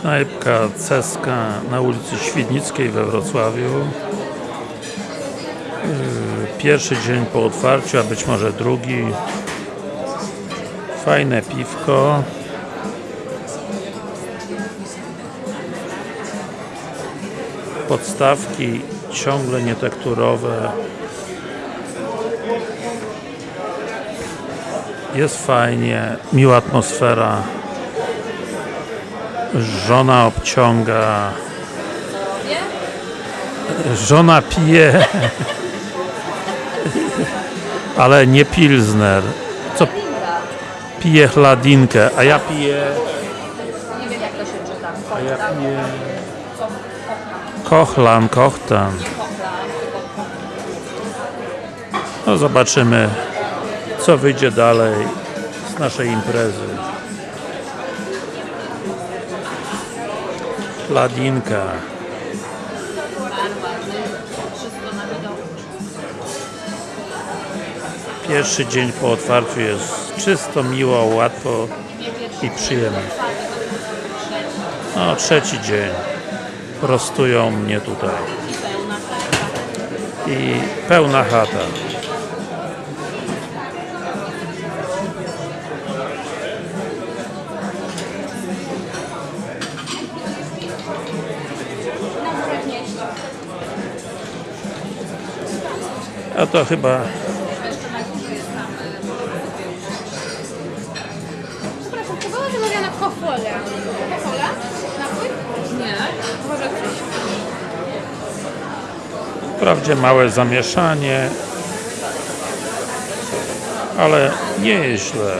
Knajpka Ceska na ulicy Świdnickiej we Wrocławiu. Yy, Pierwszy dzień po otwarciu, a być może drugi. Fajne piwko. Podstawki ciągle nietekturowe. Jest fajnie, miła atmosfera. Żona obciąga. Żona pije. Ale nie pilsner. Co? Pije chladinkę, a ja piję. Nie wiem jak to się czyta. A ja piję. Kochlan, kochtan. No zobaczymy, co wyjdzie dalej z naszej imprezy. Widoku. Pierwszy dzień po otwarciu jest czysto, miło, łatwo i przyjemnie. No, trzeci dzień. Prostują mnie tutaj. I pełna chata. A to chyba Przepraszam, czy była wymawiana kofola? Kofola? Napój? Nie. Wprawdzie małe zamieszanie, ale nie jest źle.